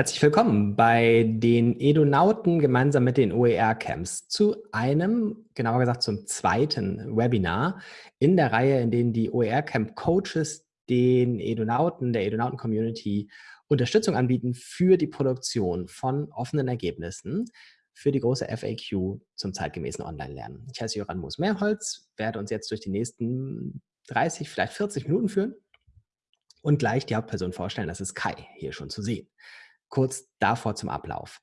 Herzlich willkommen bei den Edonauten gemeinsam mit den OER-Camps zu einem, genauer gesagt zum zweiten Webinar in der Reihe, in denen die OER-Camp-Coaches den Edonauten, der Edonauten-Community Unterstützung anbieten für die Produktion von offenen Ergebnissen für die große FAQ zum zeitgemäßen Online-Lernen. Ich heiße Joran Moos-Mehrholz, werde uns jetzt durch die nächsten 30, vielleicht 40 Minuten führen und gleich die Hauptperson vorstellen. Das ist Kai, hier schon zu sehen kurz davor zum Ablauf.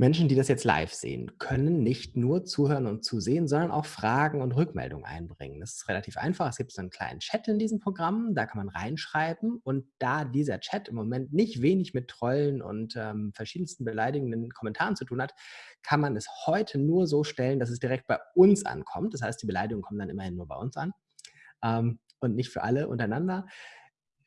Menschen, die das jetzt live sehen, können nicht nur zuhören und zusehen, sondern auch Fragen und Rückmeldungen einbringen. Das ist relativ einfach. Es gibt so einen kleinen Chat in diesem Programm, da kann man reinschreiben. Und da dieser Chat im Moment nicht wenig mit Trollen und ähm, verschiedensten beleidigenden Kommentaren zu tun hat, kann man es heute nur so stellen, dass es direkt bei uns ankommt. Das heißt, die Beleidigungen kommen dann immerhin nur bei uns an ähm, und nicht für alle untereinander.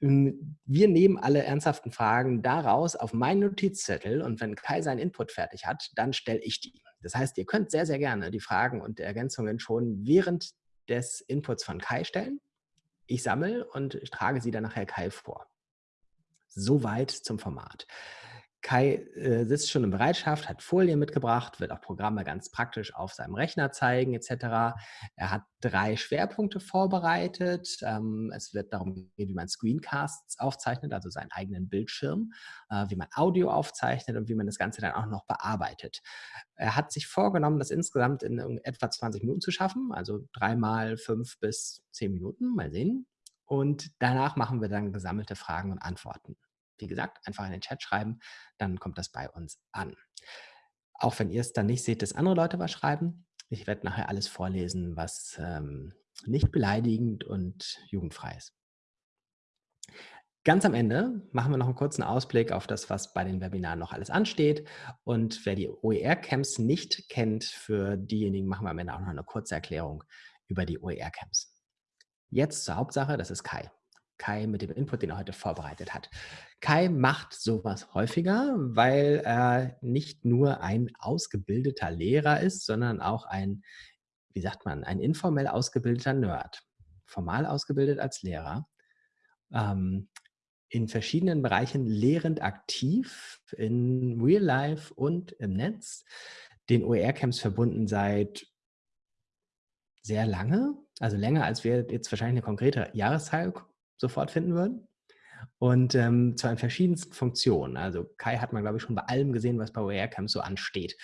Hm, wir nehmen alle ernsthaften Fragen daraus auf meinen Notizzettel und wenn Kai seinen Input fertig hat, dann stelle ich die. Das heißt, ihr könnt sehr, sehr gerne die Fragen und Ergänzungen schon während des Inputs von Kai stellen. Ich sammle und ich trage sie dann nachher Kai vor. Soweit zum Format. Kai äh, sitzt schon in Bereitschaft, hat Folien mitgebracht, wird auch Programme ganz praktisch auf seinem Rechner zeigen etc. Er hat drei Schwerpunkte vorbereitet. Ähm, es wird darum gehen, wie man Screencasts aufzeichnet, also seinen eigenen Bildschirm, äh, wie man Audio aufzeichnet und wie man das Ganze dann auch noch bearbeitet. Er hat sich vorgenommen, das insgesamt in etwa 20 Minuten zu schaffen, also dreimal fünf bis zehn Minuten, mal sehen. Und danach machen wir dann gesammelte Fragen und Antworten. Wie gesagt, einfach in den Chat schreiben, dann kommt das bei uns an. Auch wenn ihr es dann nicht seht, dass andere Leute was schreiben. Ich werde nachher alles vorlesen, was ähm, nicht beleidigend und jugendfrei ist. Ganz am Ende machen wir noch einen kurzen Ausblick auf das, was bei den Webinaren noch alles ansteht. Und wer die OER-Camps nicht kennt, für diejenigen machen wir am Ende auch noch eine kurze Erklärung über die OER-Camps. Jetzt zur Hauptsache, das ist Kai. Kai mit dem Input, den er heute vorbereitet hat. Kai macht sowas häufiger, weil er nicht nur ein ausgebildeter Lehrer ist, sondern auch ein, wie sagt man, ein informell ausgebildeter Nerd. Formal ausgebildet als Lehrer. Ähm, in verschiedenen Bereichen lehrend aktiv, in Real Life und im Netz. Den OER-Camps verbunden seit sehr lange, also länger als wir jetzt wahrscheinlich eine konkrete Jahreszahl sofort finden würden. Und ähm, zwar in verschiedensten Funktionen. Also Kai hat man, glaube ich, schon bei allem gesehen, was bei OER-Camps so ansteht.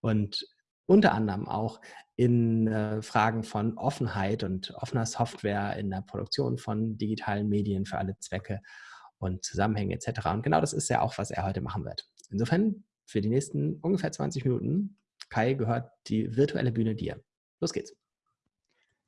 Und unter anderem auch in äh, Fragen von Offenheit und offener Software in der Produktion von digitalen Medien für alle Zwecke und Zusammenhänge etc. Und genau das ist ja auch, was er heute machen wird. Insofern für die nächsten ungefähr 20 Minuten, Kai, gehört die virtuelle Bühne dir. Los geht's.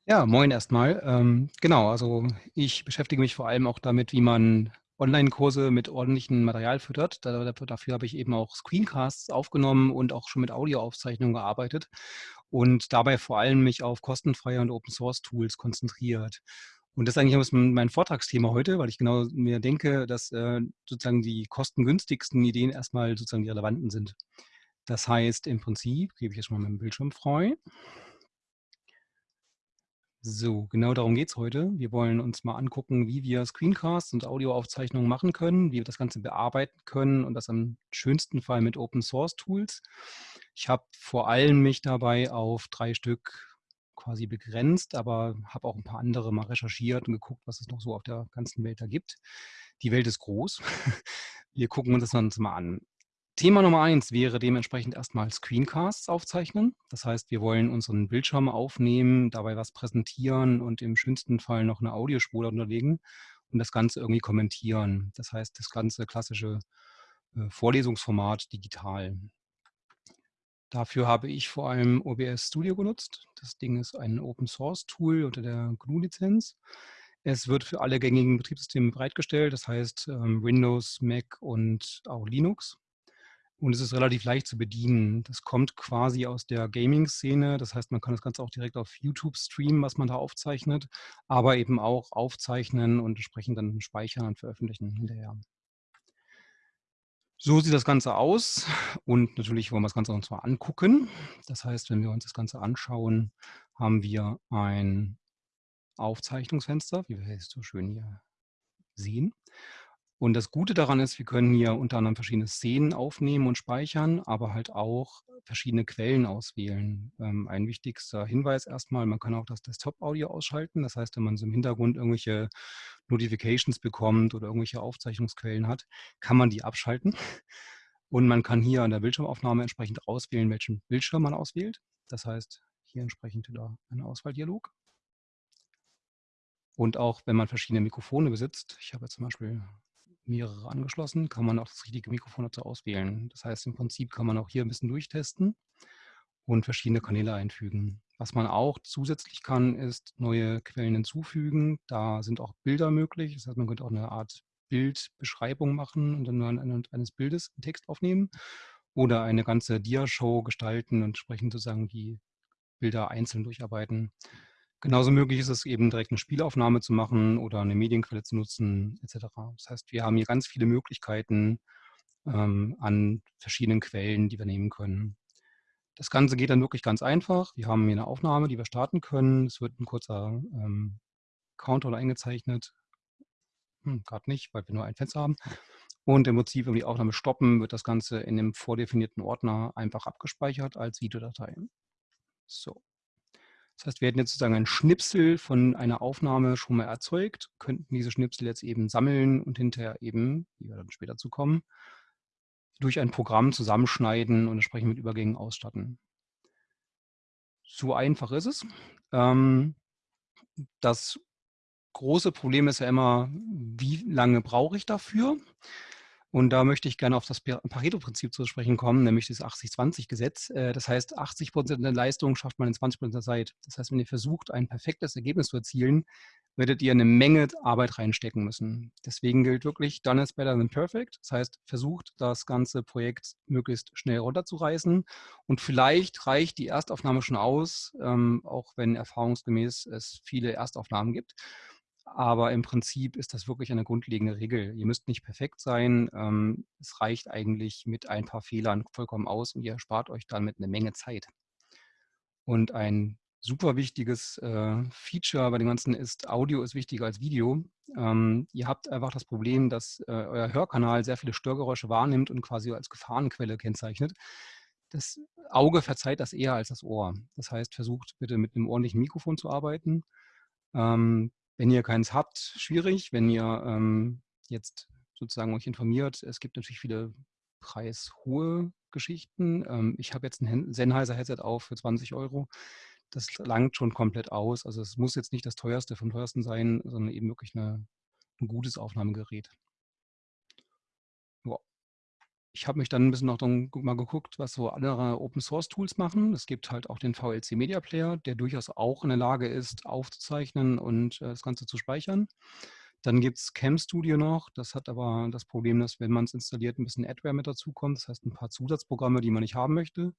Ja, moin erstmal. Ähm, genau, also ich beschäftige mich vor allem auch damit, wie man Online-Kurse mit ordentlichem Material füttert. Da, dafür habe ich eben auch Screencasts aufgenommen und auch schon mit Audioaufzeichnungen gearbeitet und dabei vor allem mich auf kostenfreie und Open-Source-Tools konzentriert. Und das ist eigentlich mein Vortragsthema heute, weil ich genau mir denke, dass äh, sozusagen die kostengünstigsten Ideen erstmal sozusagen die relevanten sind. Das heißt, im Prinzip gebe ich jetzt mal meinen Bildschirm frei. So, genau darum geht es heute. Wir wollen uns mal angucken, wie wir Screencasts und Audioaufzeichnungen machen können, wie wir das Ganze bearbeiten können und das am schönsten Fall mit Open Source Tools. Ich habe vor allem mich dabei auf drei Stück quasi begrenzt, aber habe auch ein paar andere mal recherchiert und geguckt, was es noch so auf der ganzen Welt da gibt. Die Welt ist groß. Wir gucken uns das uns mal an. Thema Nummer eins wäre dementsprechend erstmal Screencasts aufzeichnen. Das heißt, wir wollen unseren Bildschirm aufnehmen, dabei was präsentieren und im schönsten Fall noch eine Audiospur unterlegen und das Ganze irgendwie kommentieren. Das heißt, das ganze klassische äh, Vorlesungsformat digital. Dafür habe ich vor allem OBS Studio genutzt. Das Ding ist ein Open-Source-Tool unter der GNU-Lizenz. Es wird für alle gängigen Betriebssysteme bereitgestellt, das heißt ähm, Windows, Mac und auch Linux. Und es ist relativ leicht zu bedienen. Das kommt quasi aus der Gaming-Szene. Das heißt, man kann das Ganze auch direkt auf YouTube streamen, was man da aufzeichnet, aber eben auch aufzeichnen und entsprechend dann speichern und veröffentlichen hinterher. So sieht das Ganze aus und natürlich wollen wir das Ganze uns mal angucken. Das heißt, wenn wir uns das Ganze anschauen, haben wir ein Aufzeichnungsfenster, wie wir es so schön hier sehen. Und das Gute daran ist, wir können hier unter anderem verschiedene Szenen aufnehmen und speichern, aber halt auch verschiedene Quellen auswählen. Ähm, ein wichtigster Hinweis erstmal, man kann auch das Desktop-Audio ausschalten. Das heißt, wenn man so im Hintergrund irgendwelche Notifications bekommt oder irgendwelche Aufzeichnungsquellen hat, kann man die abschalten. Und man kann hier an der Bildschirmaufnahme entsprechend auswählen, welchen Bildschirm man auswählt. Das heißt, hier entsprechend wieder ein Auswahldialog. Und auch wenn man verschiedene Mikrofone besitzt, ich habe jetzt zum Beispiel mehrere angeschlossen, kann man auch das richtige Mikrofon dazu auswählen. Das heißt, im Prinzip kann man auch hier ein bisschen durchtesten und verschiedene Kanäle einfügen. Was man auch zusätzlich kann, ist neue Quellen hinzufügen. Da sind auch Bilder möglich. Das heißt, man könnte auch eine Art Bildbeschreibung machen und dann nur anhand eines Bildes einen Text aufnehmen oder eine ganze Dia-Show gestalten und entsprechend sozusagen die Bilder einzeln durcharbeiten. Genauso möglich ist es eben direkt eine Spielaufnahme zu machen oder eine Medienquelle zu nutzen etc. Das heißt, wir haben hier ganz viele Möglichkeiten ähm, an verschiedenen Quellen, die wir nehmen können. Das Ganze geht dann wirklich ganz einfach. Wir haben hier eine Aufnahme, die wir starten können. Es wird ein kurzer ähm, Counter eingezeichnet. Hm, Gerade nicht, weil wir nur ein Fenster haben. Und im Prinzip, wenn wir die Aufnahme stoppen, wird das Ganze in einem vordefinierten Ordner einfach abgespeichert als Videodatei. So. Das heißt, wir hätten jetzt sozusagen ein Schnipsel von einer Aufnahme schon mal erzeugt, könnten diese Schnipsel jetzt eben sammeln und hinterher eben, wie wir dann später zu kommen, durch ein Programm zusammenschneiden und entsprechend mit Übergängen ausstatten. So einfach ist es. Ähm, das große Problem ist ja immer, wie lange brauche ich dafür? Und da möchte ich gerne auf das Pareto-Prinzip zu sprechen kommen, nämlich das 80-20-Gesetz. Äh, das heißt, 80 Prozent der Leistung schafft man in 20 Prozent der Zeit. Das heißt, wenn ihr versucht, ein perfektes Ergebnis zu erzielen, werdet ihr eine Menge Arbeit reinstecken müssen. Deswegen gilt wirklich, done is better than perfect. Das heißt, versucht, das ganze Projekt möglichst schnell runterzureißen. Und vielleicht reicht die Erstaufnahme schon aus, ähm, auch wenn erfahrungsgemäß es viele Erstaufnahmen gibt. Aber im Prinzip ist das wirklich eine grundlegende Regel. Ihr müsst nicht perfekt sein. Ähm, es reicht eigentlich mit ein paar Fehlern vollkommen aus und ihr spart euch damit eine Menge Zeit. Und ein super wichtiges äh, Feature bei dem Ganzen ist, Audio ist wichtiger als Video. Ähm, ihr habt einfach das Problem, dass äh, euer Hörkanal sehr viele Störgeräusche wahrnimmt und quasi als Gefahrenquelle kennzeichnet. Das Auge verzeiht das eher als das Ohr. Das heißt, versucht bitte mit einem ordentlichen Mikrofon zu arbeiten. Ähm, wenn ihr keins habt, schwierig. Wenn ihr ähm, jetzt sozusagen euch informiert, es gibt natürlich viele preishohe Geschichten. Ähm, ich habe jetzt ein Sennheiser Headset auf für 20 Euro. Das langt schon komplett aus. Also es muss jetzt nicht das teuerste vom teuersten sein, sondern eben wirklich eine, ein gutes Aufnahmegerät. Ich habe mich dann ein bisschen noch mal geguckt, was so andere Open-Source-Tools machen. Es gibt halt auch den VLC Media Player, der durchaus auch in der Lage ist, aufzuzeichnen und äh, das Ganze zu speichern. Dann gibt es Cam Studio noch. Das hat aber das Problem, dass wenn man es installiert, ein bisschen Adware mit dazukommt. Das heißt, ein paar Zusatzprogramme, die man nicht haben möchte.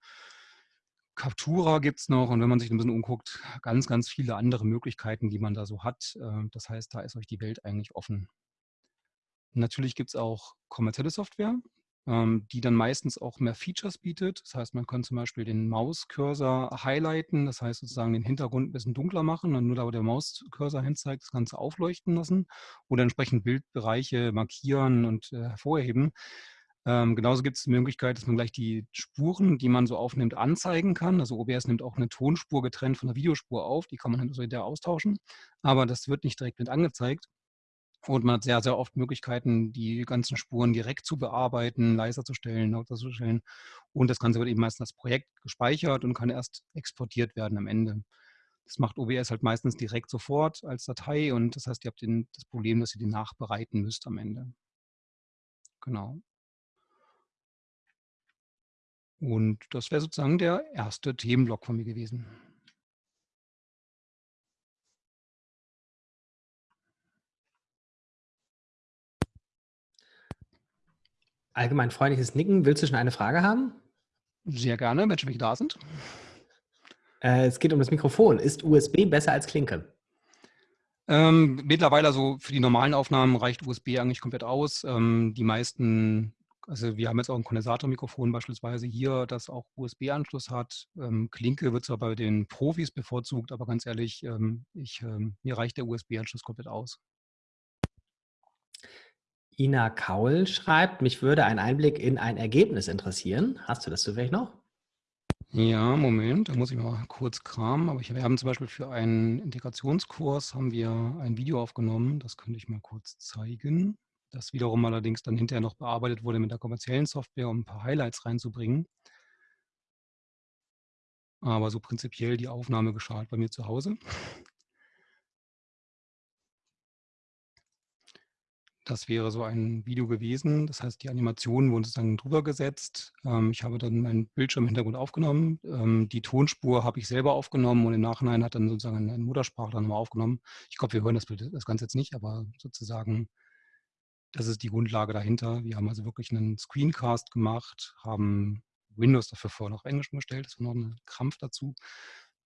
Captura gibt es noch und wenn man sich ein bisschen umguckt, ganz, ganz viele andere Möglichkeiten, die man da so hat. Äh, das heißt, da ist euch die Welt eigentlich offen. Natürlich gibt es auch kommerzielle Software die dann meistens auch mehr Features bietet. Das heißt, man kann zum Beispiel den Mauscursor highlighten, das heißt sozusagen den Hintergrund ein bisschen dunkler machen und nur da, wo der Mauscursor hinzeigt, das Ganze aufleuchten lassen oder entsprechend Bildbereiche markieren und äh, hervorheben. Ähm, genauso gibt es die Möglichkeit, dass man gleich die Spuren, die man so aufnimmt, anzeigen kann. Also OBS nimmt auch eine Tonspur getrennt von der Videospur auf, die kann man so hinterher austauschen, aber das wird nicht direkt mit angezeigt. Und man hat sehr, sehr oft Möglichkeiten, die ganzen Spuren direkt zu bearbeiten, leiser zu stellen, lauter zu stellen. Und das Ganze wird eben meistens als Projekt gespeichert und kann erst exportiert werden am Ende. Das macht OBS halt meistens direkt sofort als Datei und das heißt, ihr habt den, das Problem, dass ihr die nachbereiten müsst am Ende. Genau. Und das wäre sozusagen der erste Themenblock von mir gewesen. Allgemein freundliches Nicken. Willst du schon eine Frage haben? Sehr gerne, wenn schon welche da sind. Äh, es geht um das Mikrofon. Ist USB besser als Klinke? Ähm, mittlerweile, also für die normalen Aufnahmen reicht USB eigentlich komplett aus. Ähm, die meisten, also wir haben jetzt auch ein Kondensatormikrofon beispielsweise hier, das auch USB-Anschluss hat. Ähm, Klinke wird zwar bei den Profis bevorzugt, aber ganz ehrlich, ähm, ich, ähm, mir reicht der USB-Anschluss komplett aus. Ina Kaul schreibt, mich würde ein Einblick in ein Ergebnis interessieren. Hast du das zufällig noch? Ja, Moment, da muss ich mal kurz kramen. Aber ich, wir haben zum Beispiel für einen Integrationskurs haben wir ein Video aufgenommen. Das könnte ich mal kurz zeigen. Das wiederum allerdings dann hinterher noch bearbeitet wurde mit der kommerziellen Software, um ein paar Highlights reinzubringen. Aber so prinzipiell die Aufnahme geschah bei mir zu Hause. Das wäre so ein Video gewesen. Das heißt, die Animationen wurden sozusagen drüber gesetzt. Ähm, ich habe dann meinen Bildschirm im Hintergrund aufgenommen. Ähm, die Tonspur habe ich selber aufgenommen und im Nachhinein hat dann sozusagen ein Muttersprachler nochmal aufgenommen. Ich glaube, wir hören das, das Ganze jetzt nicht, aber sozusagen, das ist die Grundlage dahinter. Wir haben also wirklich einen Screencast gemacht, haben Windows dafür vorher noch Englisch umgestellt. Das war noch ein Krampf dazu,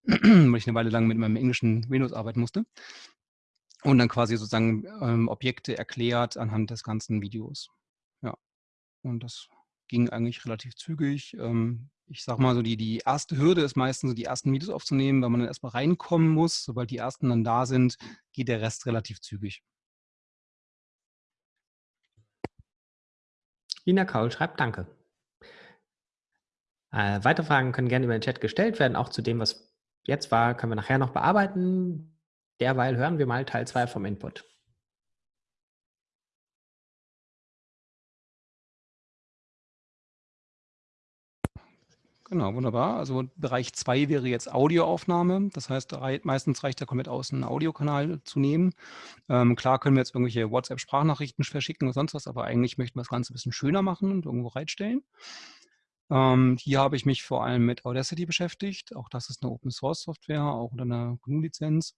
weil ich eine Weile lang mit meinem englischen Windows arbeiten musste und dann quasi sozusagen ähm, Objekte erklärt anhand des ganzen Videos. Ja, und das ging eigentlich relativ zügig. Ähm, ich sag mal so, die, die erste Hürde ist meistens so die ersten Videos aufzunehmen, weil man dann erstmal reinkommen muss. Sobald die ersten dann da sind, geht der Rest relativ zügig. Ina Kaul schreibt Danke. Äh, weitere Fragen können gerne über den Chat gestellt werden. Auch zu dem, was jetzt war, können wir nachher noch bearbeiten. Derweil hören wir mal Teil 2 vom Input. Genau, wunderbar. Also Bereich 2 wäre jetzt Audioaufnahme. Das heißt, meistens reicht ja komplett aus, einen Audiokanal zu nehmen. Ähm, klar können wir jetzt irgendwelche WhatsApp-Sprachnachrichten verschicken oder sonst was, aber eigentlich möchten wir das Ganze ein bisschen schöner machen und irgendwo bereitstellen. Ähm, hier habe ich mich vor allem mit Audacity beschäftigt. Auch das ist eine Open-Source-Software, auch unter einer GNU-Lizenz.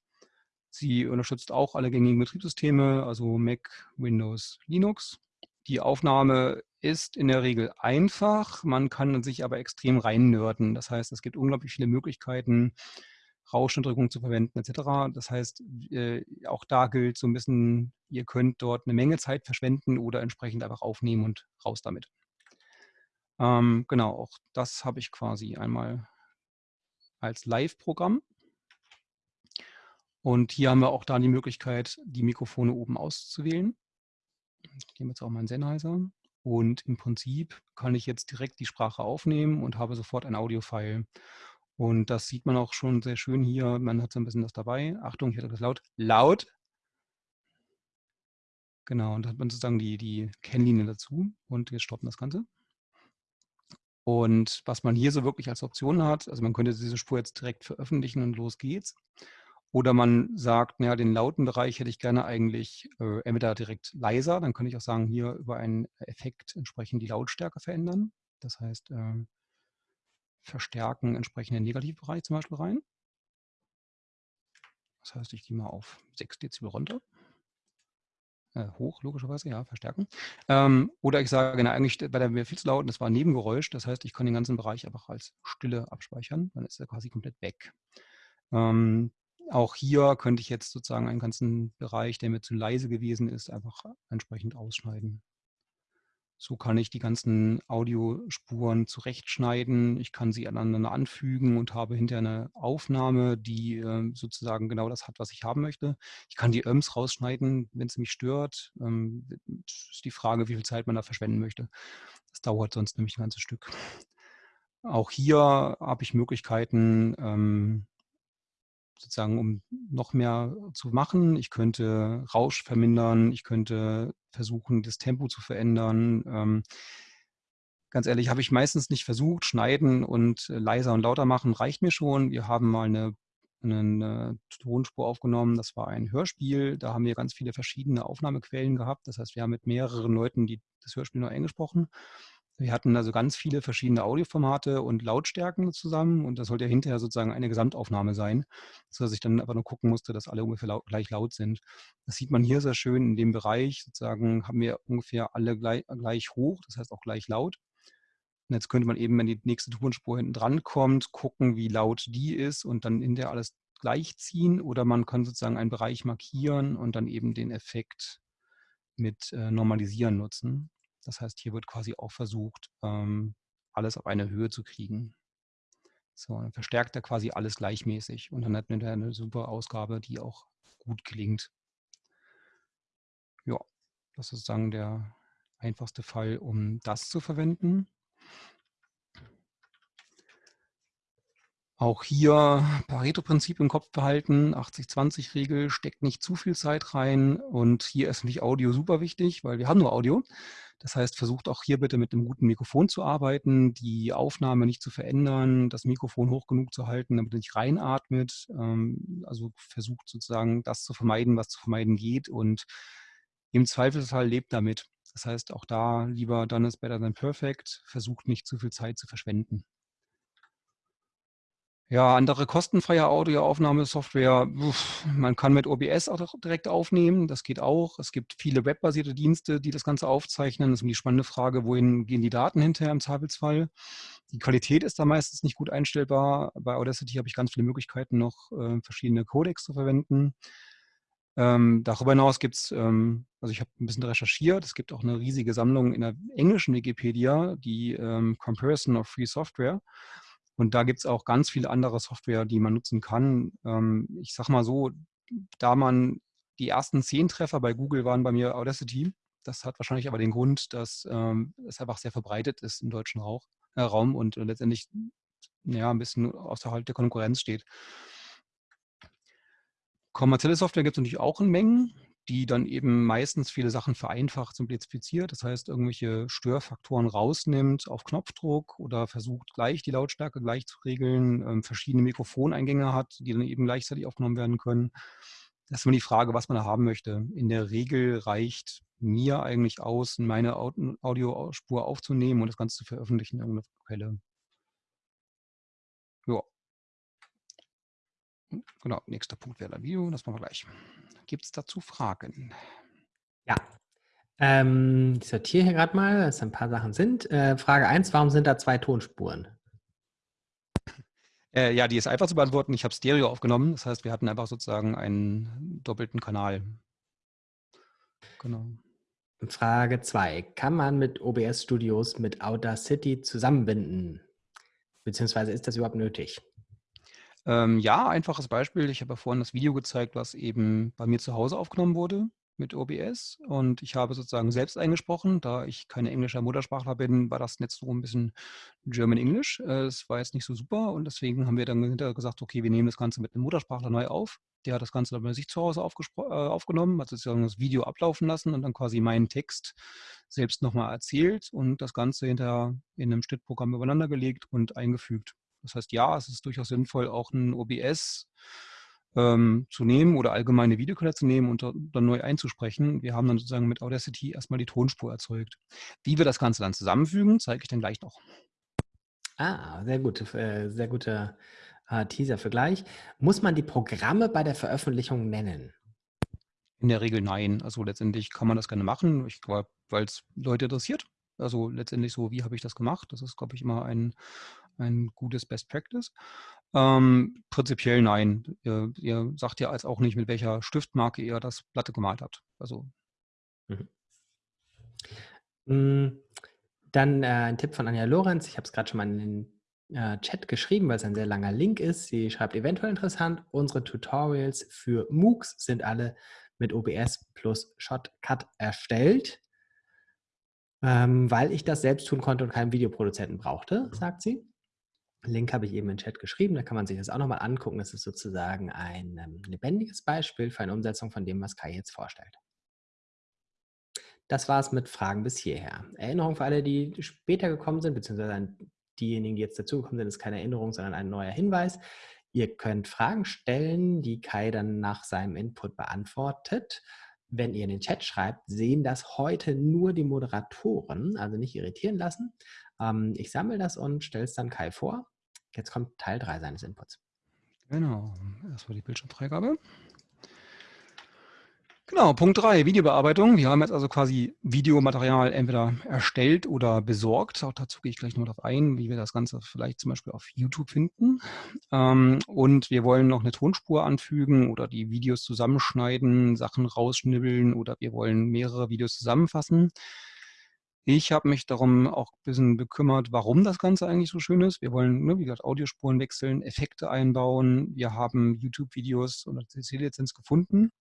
Sie unterstützt auch alle gängigen Betriebssysteme, also Mac, Windows, Linux. Die Aufnahme ist in der Regel einfach, man kann sich aber extrem reinnörden. Das heißt, es gibt unglaublich viele Möglichkeiten, Rauschunterdrückung zu verwenden etc. Das heißt, äh, auch da gilt so ein bisschen, ihr könnt dort eine Menge Zeit verschwenden oder entsprechend einfach aufnehmen und raus damit. Ähm, genau, auch das habe ich quasi einmal als Live-Programm. Und hier haben wir auch da die Möglichkeit, die Mikrofone oben auszuwählen. Ich nehme jetzt auch meinen Sennheiser. Und im Prinzip kann ich jetzt direkt die Sprache aufnehmen und habe sofort ein Audio-File. Und das sieht man auch schon sehr schön hier. Man hat so ein bisschen das dabei. Achtung, hatte das laut. Laut. Genau, und da hat man sozusagen die, die Kennlinie dazu. Und jetzt stoppen das Ganze. Und was man hier so wirklich als Option hat, also man könnte diese Spur jetzt direkt veröffentlichen und los geht's. Oder man sagt, naja, den lauten Bereich hätte ich gerne eigentlich äh, entweder direkt leiser, dann könnte ich auch sagen, hier über einen Effekt entsprechend die Lautstärke verändern. Das heißt, äh, verstärken entsprechend den Negativbereich zum Beispiel rein. Das heißt, ich gehe mal auf 6 Dezibel runter. Äh, hoch, logischerweise, ja, verstärken. Ähm, oder ich sage, na, eigentlich bei der mir viel zu laut und das war ein Nebengeräusch. Das heißt, ich kann den ganzen Bereich einfach als Stille abspeichern. Dann ist er quasi komplett weg. Ähm, auch hier könnte ich jetzt sozusagen einen ganzen Bereich, der mir zu leise gewesen ist, einfach entsprechend ausschneiden. So kann ich die ganzen Audiospuren zurechtschneiden. Ich kann sie aneinander anfügen und habe hinterher eine Aufnahme, die äh, sozusagen genau das hat, was ich haben möchte. Ich kann die Öms rausschneiden, wenn es mich stört. Ähm, ist die Frage, wie viel Zeit man da verschwenden möchte. Das dauert sonst nämlich ein ganzes Stück. Auch hier habe ich Möglichkeiten, ähm, sozusagen, um noch mehr zu machen. Ich könnte Rausch vermindern, ich könnte versuchen, das Tempo zu verändern. Ähm, ganz ehrlich, habe ich meistens nicht versucht. Schneiden und leiser und lauter machen reicht mir schon. Wir haben mal eine, eine Tonspur aufgenommen, das war ein Hörspiel. Da haben wir ganz viele verschiedene Aufnahmequellen gehabt. Das heißt, wir haben mit mehreren Leuten die, das Hörspiel nur eingesprochen. Wir hatten also ganz viele verschiedene Audioformate und Lautstärken zusammen und das sollte ja hinterher sozusagen eine Gesamtaufnahme sein, sodass ich dann einfach nur gucken musste, dass alle ungefähr laut, gleich laut sind. Das sieht man hier sehr schön in dem Bereich, sozusagen haben wir ungefähr alle gleich, gleich hoch, das heißt auch gleich laut. Und jetzt könnte man eben, wenn die nächste Tonspur hinten dran kommt, gucken, wie laut die ist und dann hinterher alles gleichziehen oder man kann sozusagen einen Bereich markieren und dann eben den Effekt mit äh, Normalisieren nutzen. Das heißt, hier wird quasi auch versucht, ähm, alles auf eine Höhe zu kriegen. So, dann verstärkt er quasi alles gleichmäßig und dann hat man eine super Ausgabe, die auch gut klingt. Ja, Das ist sozusagen der einfachste Fall, um das zu verwenden. Auch hier Pareto-Prinzip im Kopf behalten, 80-20-Regel, steckt nicht zu viel Zeit rein und hier ist natürlich Audio super wichtig, weil wir haben nur Audio. Das heißt, versucht auch hier bitte mit einem guten Mikrofon zu arbeiten, die Aufnahme nicht zu verändern, das Mikrofon hoch genug zu halten, damit es nicht reinatmet. Ähm, also versucht sozusagen das zu vermeiden, was zu vermeiden geht und im Zweifelsfall lebt damit. Das heißt, auch da lieber done is better than perfect, versucht nicht zu viel Zeit zu verschwenden. Ja, andere kostenfreie Audioaufnahmesoftware. Man kann mit OBS auch direkt aufnehmen. Das geht auch. Es gibt viele webbasierte Dienste, die das Ganze aufzeichnen. Das ist die spannende Frage, wohin gehen die Daten hinterher im Zweifelsfall? Die Qualität ist da meistens nicht gut einstellbar. Bei Audacity habe ich ganz viele Möglichkeiten, noch äh, verschiedene Codecs zu verwenden. Ähm, darüber hinaus gibt es, ähm, also ich habe ein bisschen recherchiert, es gibt auch eine riesige Sammlung in der englischen Wikipedia, die ähm, Comparison of Free Software. Und da gibt es auch ganz viele andere Software, die man nutzen kann. Ähm, ich sage mal so, da man die ersten zehn Treffer bei Google waren bei mir Audacity. Das hat wahrscheinlich aber den Grund, dass ähm, es einfach sehr verbreitet ist im deutschen Rauch, äh, Raum und äh, letztendlich ja, ein bisschen außerhalb der Konkurrenz steht. Kommerzielle Software gibt es natürlich auch in Mengen die dann eben meistens viele Sachen vereinfacht, simplifiziert. Das heißt, irgendwelche Störfaktoren rausnimmt auf Knopfdruck oder versucht gleich die Lautstärke gleich zu regeln, ähm, verschiedene Mikrofoneingänge hat, die dann eben gleichzeitig aufgenommen werden können. Das ist immer die Frage, was man da haben möchte. In der Regel reicht mir eigentlich aus, meine Audiospur aufzunehmen und das Ganze zu veröffentlichen in irgendeiner Quelle. Ja. Genau, nächster Punkt wäre dann Video, das machen wir gleich. Gibt es dazu Fragen? Ja. Ähm, ich sortiere hier gerade mal, dass ein paar Sachen sind. Äh, Frage 1, warum sind da zwei Tonspuren? Äh, ja, die ist einfach zu beantworten. Ich habe Stereo aufgenommen. Das heißt, wir hatten einfach sozusagen einen doppelten Kanal. Genau. Frage 2. Kann man mit OBS Studios mit Audacity zusammenbinden? Beziehungsweise ist das überhaupt nötig? Ähm, ja, einfaches Beispiel. Ich habe ja vorhin das Video gezeigt, was eben bei mir zu Hause aufgenommen wurde mit OBS. Und ich habe sozusagen selbst eingesprochen. Da ich kein englischer Muttersprachler bin, war das jetzt so ein bisschen German English. Äh, es war jetzt nicht so super. Und deswegen haben wir dann hinterher gesagt, okay, wir nehmen das Ganze mit einem Muttersprachler neu auf. Der hat das Ganze dann bei sich zu Hause äh, aufgenommen, hat sozusagen das Video ablaufen lassen und dann quasi meinen Text selbst nochmal erzählt und das Ganze hinterher in einem Schnittprogramm übereinander gelegt und eingefügt. Das heißt, ja, es ist durchaus sinnvoll, auch ein OBS ähm, zu nehmen oder allgemeine Videoquelle zu nehmen und dann neu einzusprechen. Wir haben dann sozusagen mit Audacity erstmal die Tonspur erzeugt. Wie wir das Ganze dann zusammenfügen, zeige ich dann gleich noch. Ah, sehr gut, äh, sehr guter äh, Teaser für gleich. Muss man die Programme bei der Veröffentlichung nennen? In der Regel nein. Also letztendlich kann man das gerne machen, weil es Leute interessiert. Also letztendlich so, wie habe ich das gemacht? Das ist, glaube ich, immer ein, ein gutes Best Practice. Ähm, prinzipiell nein. Ihr, ihr, sagt ja als auch nicht, mit welcher Stiftmarke ihr das Platte gemalt habt. Also. Mhm. Hm, dann äh, ein Tipp von Anja Lorenz. Ich habe es gerade schon mal in den äh, Chat geschrieben, weil es ein sehr langer Link ist. Sie schreibt eventuell interessant. Unsere Tutorials für MOOCs sind alle mit OBS plus Shotcut erstellt, ähm, weil ich das selbst tun konnte und keinen Videoproduzenten brauchte, sagt sie. Link habe ich eben im Chat geschrieben, da kann man sich das auch nochmal angucken. Das ist sozusagen ein ähm, lebendiges Beispiel für eine Umsetzung von dem, was Kai jetzt vorstellt. Das war es mit Fragen bis hierher. Erinnerung für alle, die später gekommen sind, beziehungsweise diejenigen, die jetzt dazugekommen sind, ist keine Erinnerung, sondern ein neuer Hinweis. Ihr könnt Fragen stellen, die Kai dann nach seinem Input beantwortet. Wenn ihr in den Chat schreibt, sehen das heute nur die Moderatoren, also nicht irritieren lassen. Ähm, ich sammle das und stelle es dann Kai vor. Jetzt kommt Teil 3 seines Inputs. Genau, erstmal die Bildschirmfreigabe. Genau, Punkt 3, Videobearbeitung. Wir haben jetzt also quasi Videomaterial entweder erstellt oder besorgt. Auch dazu gehe ich gleich noch darauf ein, wie wir das Ganze vielleicht zum Beispiel auf YouTube finden. Ähm, und wir wollen noch eine Tonspur anfügen oder die Videos zusammenschneiden, Sachen rausschnibbeln oder wir wollen mehrere Videos zusammenfassen. Ich habe mich darum auch ein bisschen bekümmert, warum das Ganze eigentlich so schön ist. Wir wollen, ne, wie gesagt, Audiospuren wechseln, Effekte einbauen. Wir haben YouTube-Videos und CC-Lizenz gefunden.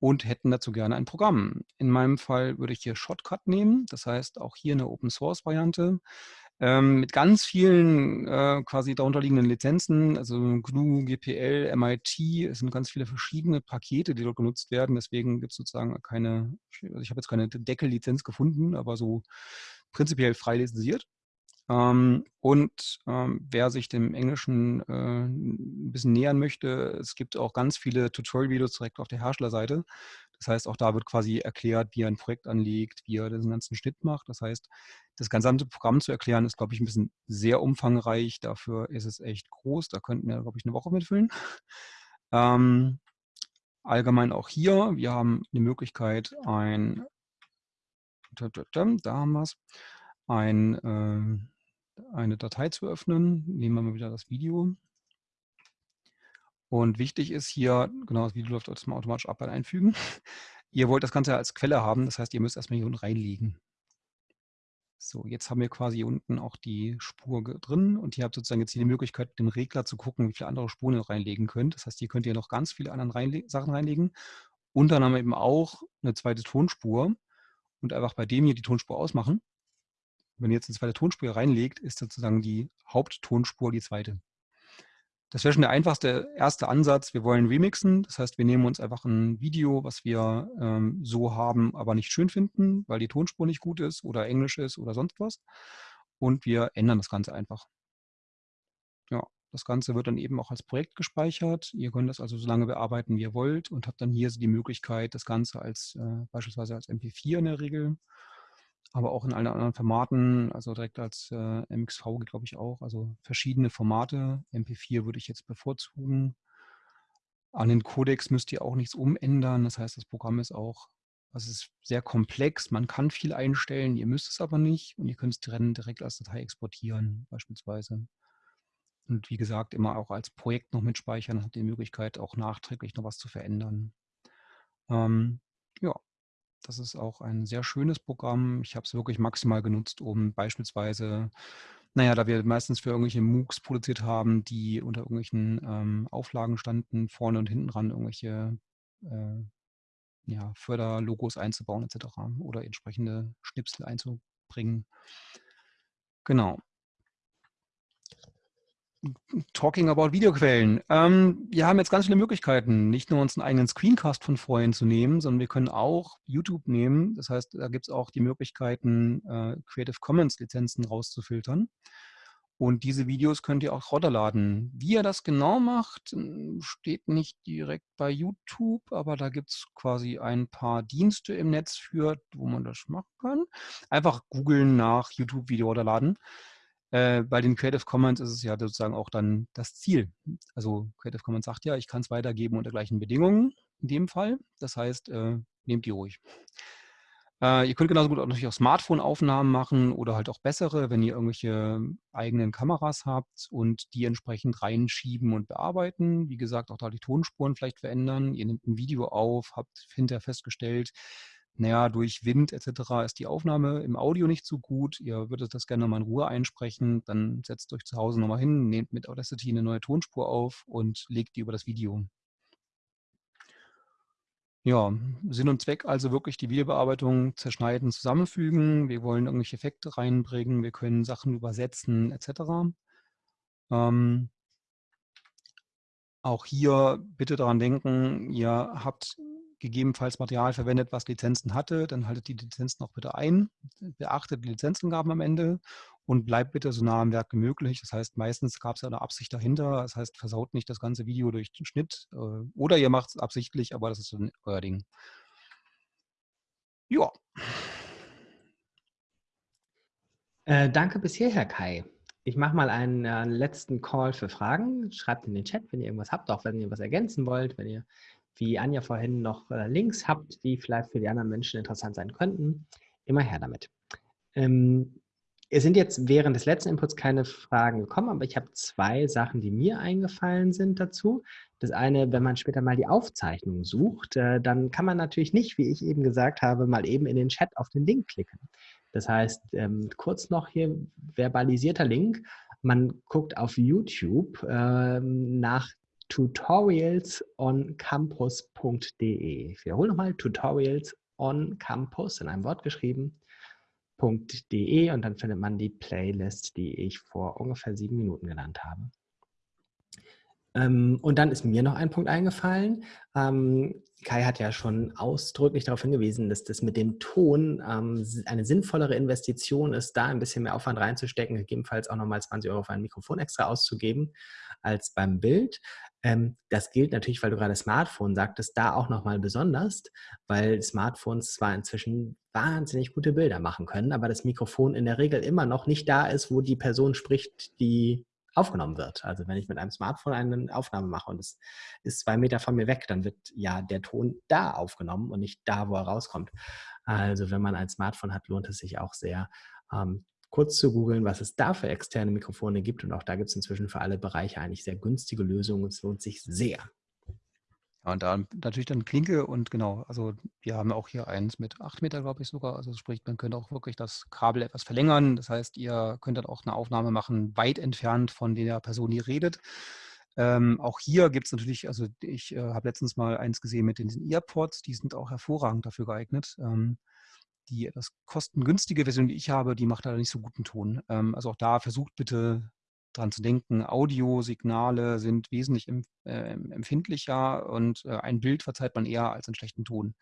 und hätten dazu gerne ein Programm. In meinem Fall würde ich hier Shotcut nehmen, das heißt auch hier eine Open-Source-Variante ähm, mit ganz vielen äh, quasi darunterliegenden Lizenzen, also GNU, GPL, MIT, es sind ganz viele verschiedene Pakete, die dort genutzt werden. Deswegen gibt es sozusagen keine, also ich habe jetzt keine Deckellizenz gefunden, aber so prinzipiell frei lizenziert. Ähm, und ähm, wer sich dem Englischen äh, ein bisschen nähern möchte, es gibt auch ganz viele Tutorial-Videos direkt auf der Herstellerseite. Das heißt, auch da wird quasi erklärt, wie er ein Projekt anlegt, wie er den ganzen Schnitt macht. Das heißt, das gesamte Programm zu erklären, ist, glaube ich, ein bisschen sehr umfangreich. Dafür ist es echt groß. Da könnten wir, glaube ich, eine Woche mitfüllen. Ähm, allgemein auch hier, wir haben eine Möglichkeit, ein, da haben wir ein, äh, eine Datei zu öffnen. Nehmen wir mal wieder das Video. Und wichtig ist hier, genau, das Video läuft automatisch ab bei Einfügen. Ihr wollt das Ganze als Quelle haben, das heißt, ihr müsst erstmal hier unten reinlegen. So, jetzt haben wir quasi hier unten auch die Spur drin und ihr habt sozusagen jetzt hier die Möglichkeit, dem Regler zu gucken, wie viele andere Spuren ihr reinlegen könnt. Das heißt, hier könnt ihr noch ganz viele andere reinle Sachen reinlegen und dann haben wir eben auch eine zweite Tonspur und einfach bei dem hier die Tonspur ausmachen wenn ihr jetzt eine zweite Tonspur reinlegt, ist sozusagen die Haupttonspur die zweite. Das wäre schon der einfachste erste Ansatz. Wir wollen remixen. Das heißt, wir nehmen uns einfach ein Video, was wir ähm, so haben, aber nicht schön finden, weil die Tonspur nicht gut ist oder Englisch ist oder sonst was. Und wir ändern das Ganze einfach. Ja, das Ganze wird dann eben auch als Projekt gespeichert. Ihr könnt das also so lange bearbeiten, wie ihr wollt und habt dann hier die Möglichkeit, das Ganze als äh, beispielsweise als MP4 in der Regel aber auch in allen anderen Formaten, also direkt als äh, MXV glaube ich, auch. Also verschiedene Formate. MP4 würde ich jetzt bevorzugen. An den Codex müsst ihr auch nichts umändern. Das heißt, das Programm ist auch, also es ist sehr komplex. Man kann viel einstellen, ihr müsst es aber nicht. Und ihr könnt es direkt als Datei exportieren, beispielsweise. Und wie gesagt, immer auch als Projekt noch mitspeichern, habt ihr die Möglichkeit, auch nachträglich noch was zu verändern. Ähm, ja, das ist auch ein sehr schönes Programm. Ich habe es wirklich maximal genutzt, um beispielsweise, naja, da wir meistens für irgendwelche MOOCs produziert haben, die unter irgendwelchen ähm, Auflagen standen, vorne und hinten dran irgendwelche äh, ja, Förderlogos einzubauen etc. oder entsprechende Schnipsel einzubringen. Genau. Talking about Videoquellen. Ähm, wir haben jetzt ganz viele Möglichkeiten, nicht nur uns einen eigenen Screencast von vorhin zu nehmen, sondern wir können auch YouTube nehmen. Das heißt, da gibt es auch die Möglichkeiten, äh, Creative Commons Lizenzen rauszufiltern. Und diese Videos könnt ihr auch runterladen. Wie ihr das genau macht, steht nicht direkt bei YouTube, aber da gibt es quasi ein paar Dienste im Netz für, wo man das machen kann. Einfach googeln nach YouTube-Video runterladen. Äh, bei den Creative Commons ist es ja sozusagen auch dann das Ziel. Also Creative Commons sagt ja, ich kann es weitergeben unter gleichen Bedingungen in dem Fall. Das heißt, äh, nehmt die ruhig. Äh, ihr könnt genauso gut auch natürlich auch Smartphone-Aufnahmen machen oder halt auch bessere, wenn ihr irgendwelche eigenen Kameras habt und die entsprechend reinschieben und bearbeiten. Wie gesagt, auch da die Tonspuren vielleicht verändern. Ihr nehmt ein Video auf, habt hinterher festgestellt, naja, durch Wind etc. ist die Aufnahme im Audio nicht so gut. Ihr würdet das gerne mal in Ruhe einsprechen. Dann setzt euch zu Hause nochmal hin, nehmt mit Audacity eine neue Tonspur auf und legt die über das Video. Ja, Sinn und Zweck also wirklich die Videobearbeitung zerschneiden, zusammenfügen. Wir wollen irgendwelche Effekte reinbringen, wir können Sachen übersetzen etc. Ähm, auch hier bitte daran denken, ihr habt gegebenenfalls Material verwendet, was Lizenzen hatte, dann haltet die Lizenzen auch bitte ein, beachtet die Lizenzangaben am Ende und bleibt bitte so nah am Werk wie möglich. Das heißt, meistens gab es ja eine Absicht dahinter. Das heißt, versaut nicht das ganze Video durch den Schnitt äh, oder ihr macht es absichtlich, aber das ist dann euer Ding. Ja. Äh, danke bis hierher, Kai. Ich mache mal einen äh, letzten Call für Fragen. Schreibt in den Chat, wenn ihr irgendwas habt, auch wenn ihr was ergänzen wollt, wenn ihr wie Anja vorhin noch äh, Links habt, die vielleicht für die anderen Menschen interessant sein könnten, immer her damit. Ähm, es sind jetzt während des letzten Inputs keine Fragen gekommen, aber ich habe zwei Sachen, die mir eingefallen sind dazu. Das eine, wenn man später mal die Aufzeichnung sucht, äh, dann kann man natürlich nicht, wie ich eben gesagt habe, mal eben in den Chat auf den Link klicken. Das heißt, ähm, kurz noch hier verbalisierter Link. Man guckt auf YouTube ähm, nach tutorialsoncampus.de. Ich wiederhole nochmal, tutorialsoncampus in einem Wort geschrieben.de und dann findet man die Playlist, die ich vor ungefähr sieben Minuten genannt habe. Ähm, und dann ist mir noch ein Punkt eingefallen. Ähm, Kai hat ja schon ausdrücklich darauf hingewiesen, dass das mit dem Ton ähm, eine sinnvollere Investition ist, da ein bisschen mehr Aufwand reinzustecken, gegebenenfalls auch nochmal 20 Euro für ein Mikrofon extra auszugeben als beim Bild. Das gilt natürlich, weil du gerade Smartphone sagtest, da auch nochmal besonders, weil Smartphones zwar inzwischen wahnsinnig gute Bilder machen können, aber das Mikrofon in der Regel immer noch nicht da ist, wo die Person spricht, die aufgenommen wird. Also wenn ich mit einem Smartphone eine Aufnahme mache und es ist zwei Meter von mir weg, dann wird ja der Ton da aufgenommen und nicht da, wo er rauskommt. Also wenn man ein Smartphone hat, lohnt es sich auch sehr, ähm, kurz zu googeln, was es da für externe Mikrofone gibt. Und auch da gibt es inzwischen für alle Bereiche eigentlich sehr günstige Lösungen. Es lohnt sich sehr. Ja, und da natürlich dann Klinke und genau, also wir haben auch hier eins mit 8 Meter, glaube ich sogar. Also sprich, man könnte auch wirklich das Kabel etwas verlängern. Das heißt, ihr könnt dann auch eine Aufnahme machen, weit entfernt von der Person, die redet. Ähm, auch hier gibt es natürlich, also ich äh, habe letztens mal eins gesehen mit den Earpods, die sind auch hervorragend dafür geeignet. Ähm, die etwas kostengünstige Version, die ich habe, die macht leider nicht so guten Ton. Ähm, also auch da versucht bitte dran zu denken, Audiosignale sind wesentlich äh, empfindlicher und äh, ein Bild verzeiht man eher als einen schlechten Ton.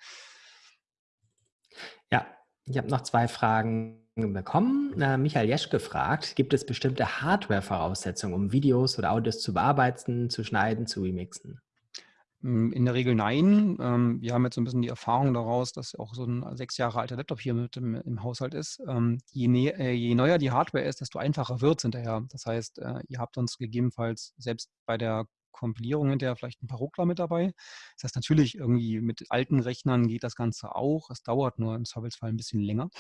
Ja, ich habe noch zwei Fragen bekommen. Äh, Michael Jesch gefragt, gibt es bestimmte Hardware-Voraussetzungen, um Videos oder Audios zu bearbeiten, zu schneiden, zu remixen? Hm, in der Regel nein. Ähm, wir haben jetzt so ein bisschen die Erfahrung daraus, dass auch so ein sechs Jahre alter Laptop hier mit im, im Haushalt ist. Ähm, je, äh, je, neuer die Hardware ist, desto einfacher wird es hinterher. Das heißt, äh, ihr habt uns gegebenenfalls selbst bei der Kompilierung hinterher vielleicht ein paar Ruckler mit dabei. Das heißt, natürlich irgendwie mit alten Rechnern geht das Ganze auch. Es dauert nur im Zweifelsfall ein bisschen länger.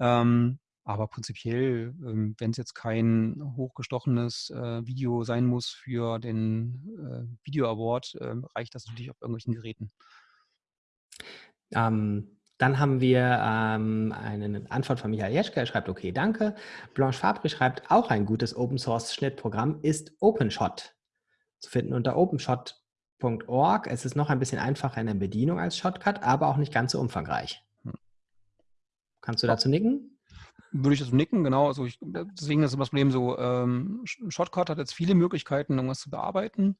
Ähm, aber prinzipiell, ähm, wenn es jetzt kein hochgestochenes äh, Video sein muss für den äh, Video Award, äh, reicht das natürlich auf irgendwelchen Geräten. Ähm, dann haben wir ähm, eine Antwort von Michael Jeschke. Er schreibt, okay, danke. Blanche Fabri schreibt, auch ein gutes Open-Source-Schnittprogramm ist OpenShot zu finden unter openshot.org. Es ist noch ein bisschen einfacher in der Bedienung als Shotcut, aber auch nicht ganz so umfangreich. Hm. Kannst du dazu nicken? Würde ich das nicken, genau. Also ich, deswegen ist das Problem so, ähm, Shotcut hat jetzt viele Möglichkeiten, irgendwas zu bearbeiten.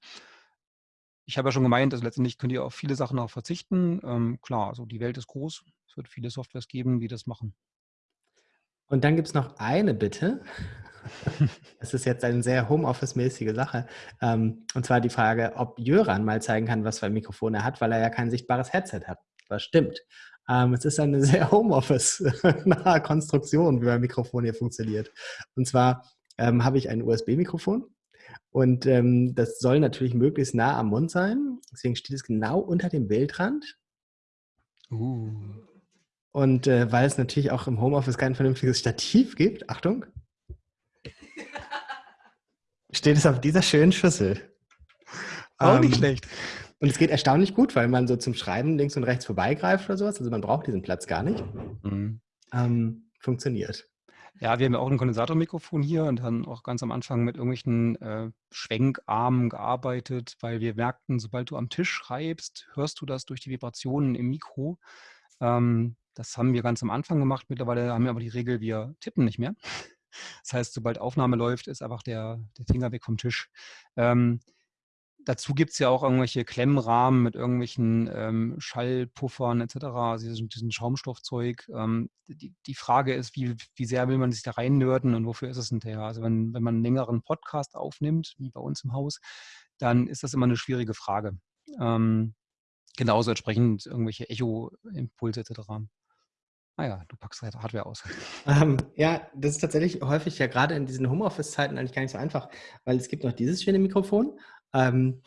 Ich habe ja schon gemeint, also letztendlich könnt ihr auf viele Sachen auch verzichten. Ähm, klar, also die Welt ist groß. Es wird viele Softwares geben, die das machen. Und dann gibt es noch eine Bitte. Es ist jetzt eine sehr Homeoffice-mäßige Sache. Ähm, und zwar die Frage, ob Jöran mal zeigen kann, was für ein Mikrofon er hat, weil er ja kein sichtbares Headset hat. Das stimmt. Ähm, es ist eine sehr Homeoffice-nahe Konstruktion, wie mein Mikrofon hier funktioniert. Und zwar ähm, habe ich ein USB-Mikrofon und ähm, das soll natürlich möglichst nah am Mund sein. Deswegen steht es genau unter dem Bildrand. Uh. Und äh, weil es natürlich auch im Homeoffice kein vernünftiges Stativ gibt, Achtung, steht es auf dieser schönen Schüssel. Auch nicht ähm, schlecht. Und es geht erstaunlich gut, weil man so zum Schreiben links und rechts vorbeigreift oder sowas. Also man braucht diesen Platz gar nicht. Mhm. Ähm, funktioniert. Ja, wir haben ja auch ein Kondensatormikrofon hier und dann auch ganz am Anfang mit irgendwelchen äh, Schwenkarmen gearbeitet, weil wir merkten, sobald du am Tisch schreibst, hörst du das durch die Vibrationen im Mikro. Ähm, das haben wir ganz am Anfang gemacht. Mittlerweile haben wir aber die Regel, wir tippen nicht mehr. Das heißt, sobald Aufnahme läuft, ist einfach der, der Finger weg vom Tisch. Ähm, dazu gibt es ja auch irgendwelche Klemmrahmen mit irgendwelchen ähm, Schallpuffern etc., also diesen, Schaumstoffzeug. Ähm, die, die, Frage ist, wie, wie sehr will man sich da reinnörden und wofür ist es hinterher? Also wenn, wenn man einen längeren Podcast aufnimmt, wie bei uns im Haus, dann ist das immer eine schwierige Frage. Ähm, genauso entsprechend irgendwelche Echo-Impulse etc. Ah ja, du packst halt Hardware aus. Ähm, ja, das ist tatsächlich häufig ja gerade in diesen Homeoffice-Zeiten eigentlich gar nicht so einfach, weil es gibt noch dieses schöne Mikrofon, ähm,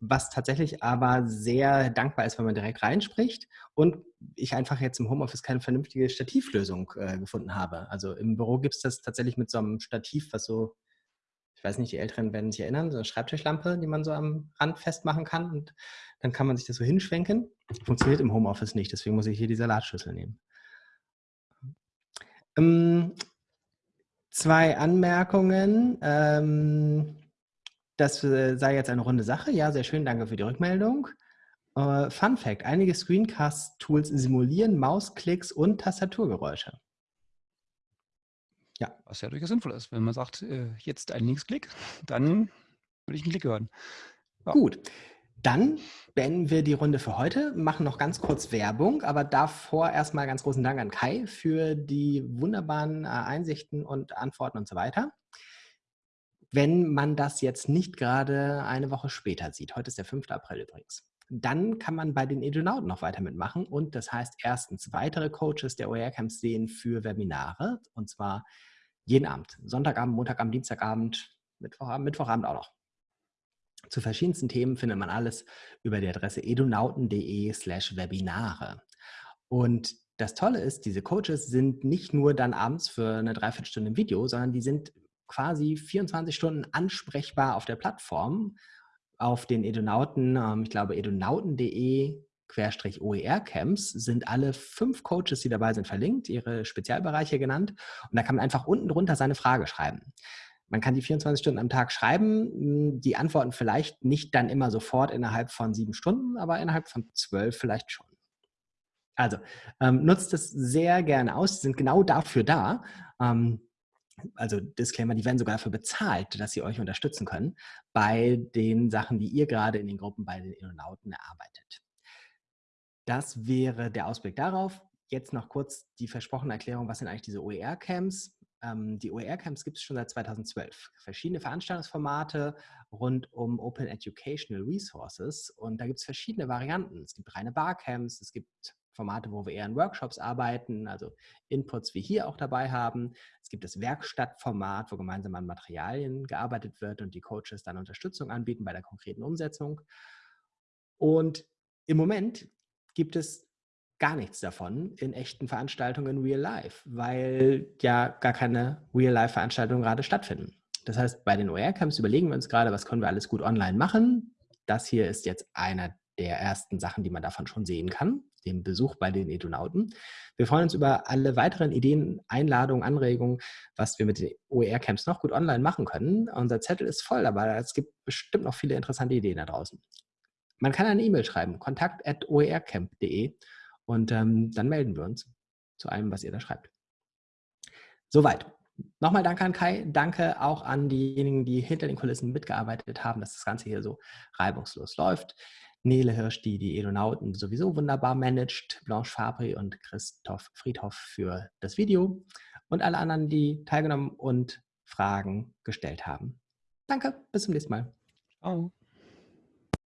was tatsächlich aber sehr dankbar ist, wenn man direkt reinspricht und ich einfach jetzt im Homeoffice keine vernünftige Stativlösung äh, gefunden habe. Also im Büro gibt es das tatsächlich mit so einem Stativ, was so, ich weiß nicht, die Älteren werden sich erinnern, so eine Schreibtischlampe, die man so am Rand festmachen kann und dann kann man sich das so hinschwenken. Funktioniert im Homeoffice nicht, deswegen muss ich hier die Salatschüssel nehmen. Ähm, zwei Anmerkungen. Ähm, das äh, sei jetzt eine runde Sache. Ja, sehr schön, danke für die Rückmeldung. Uh, Fun Fact: Einige Screencast-Tools simulieren Mausklicks und Tastaturgeräusche. Ja. Was ja durchaus sinnvoll ist. Wenn man sagt, äh, jetzt ein Linksklick, dann würde ich einen Klick hören. Ja. Gut. Dann beenden wir die Runde für heute, machen noch ganz kurz Werbung, aber davor erstmal ganz großen Dank an Kai für die wunderbaren Einsichten und Antworten und so weiter. Wenn man das jetzt nicht gerade eine Woche später sieht, heute ist der 5. April übrigens, dann kann man bei den Edunauten noch weiter mitmachen und das heißt erstens weitere Coaches der OER-Camps sehen für Webinare und zwar jeden Abend, Sonntagabend, Montagabend, Dienstagabend, Mittwochabend, Mittwochabend auch noch. Zu verschiedensten Themen findet man alles über die Adresse edunauten.de slash Webinare. Und das Tolle ist, diese Coaches sind nicht nur dann abends für eine Dreiviertelstunde im Video, sondern die sind quasi 24 Stunden ansprechbar auf der Plattform, auf den Edunauten, ähm, ich glaube edunauten.de OER-Camps sind alle fünf Coaches, die dabei sind, verlinkt, ihre Spezialbereiche genannt. Und da kann man einfach unten drunter seine Frage schreiben. Man kann die 24 Stunden am Tag schreiben, hm, die antworten vielleicht nicht dann immer sofort innerhalb von sieben Stunden, aber innerhalb von zwölf vielleicht schon. Also ähm, nutzt es sehr gerne aus, sie sind genau dafür da. Ähm, also Disclaimer, die werden sogar dafür bezahlt, dass sie euch unterstützen können bei den Sachen, die ihr gerade in den Gruppen bei den Innonauten erarbeitet. Das wäre der Ausblick darauf. Jetzt noch kurz die versprochene Erklärung, was sind eigentlich diese OER-Camps? Ähm, die OER-Camps gibt es schon seit 2012. Verschiedene Veranstaltungsformate rund um Open Educational Resources und da gibt es verschiedene Varianten. Es gibt reine Barcamps, es gibt Formate, wo wir eher in Workshops arbeiten, also Inputs wie hier auch dabei haben. Es gibt das Werkstattformat, wo gemeinsam an Materialien gearbeitet wird und die Coaches dann Unterstützung anbieten bei der konkreten Umsetzung. Und im Moment gibt es gar nichts davon in echten Veranstaltungen in Real Life, weil ja gar keine Real-Life-Veranstaltungen gerade stattfinden. Das heißt, bei den OER-Camps überlegen wir uns gerade, was können wir alles gut online machen. Das hier ist jetzt einer der ersten Sachen, die man davon schon sehen kann, dem Besuch bei den Edunauten. Wir freuen uns über alle weiteren Ideen, Einladungen, Anregungen, was wir mit den OER-Camps noch gut online machen können. Unser Zettel ist voll, aber es gibt bestimmt noch viele interessante Ideen da draußen. Man kann eine E-Mail schreiben, kontakt.oercamp.de und ähm, dann melden wir uns zu allem, was ihr da schreibt. Soweit. Nochmal danke an Kai, danke auch an diejenigen, die hinter den Kulissen mitgearbeitet haben, dass das Ganze hier so reibungslos läuft. Nele Hirsch, die die Edonauten sowieso wunderbar managt, Blanche Fabri und Christoph Friedhoff für das Video und alle anderen, die teilgenommen und Fragen gestellt haben. Danke, bis zum nächsten Mal. Ciao.